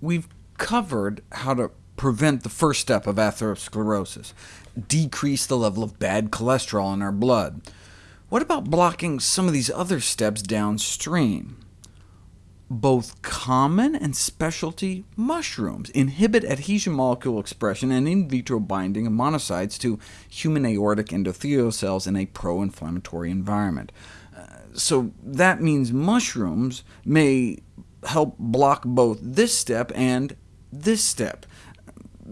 We've covered how to prevent the first step of atherosclerosis, decrease the level of bad cholesterol in our blood. What about blocking some of these other steps downstream? Both common and specialty mushrooms inhibit adhesion molecule expression and in vitro binding of monocytes to human aortic endothelial cells in a pro-inflammatory environment. Uh, so that means mushrooms may help block both this step and this step.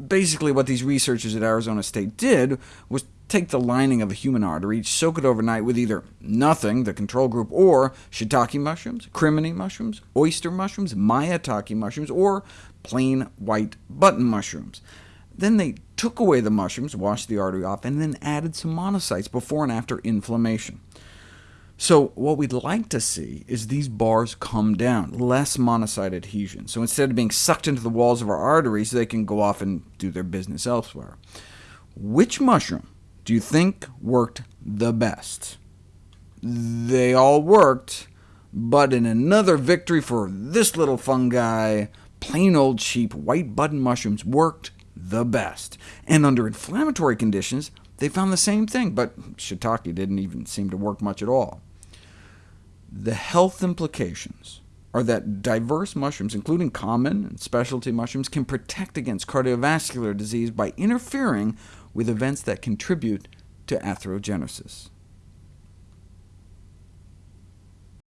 Basically, what these researchers at Arizona State did was take the lining of a human artery, soak it overnight with either nothing, the control group, or shiitake mushrooms, crimini mushrooms, oyster mushrooms, maitake mushrooms, or plain white button mushrooms. Then they took away the mushrooms, washed the artery off, and then added some monocytes before and after inflammation. So what we'd like to see is these bars come down, less monocyte adhesion. So instead of being sucked into the walls of our arteries, they can go off and do their business elsewhere. Which mushroom do you think worked the best? They all worked, but in another victory for this little fungi, plain old cheap white button mushrooms worked the best. And under inflammatory conditions, they found the same thing, but shiitake didn't even seem to work much at all. The health implications are that diverse mushrooms, including common and specialty mushrooms, can protect against cardiovascular disease by interfering with events that contribute to atherogenesis.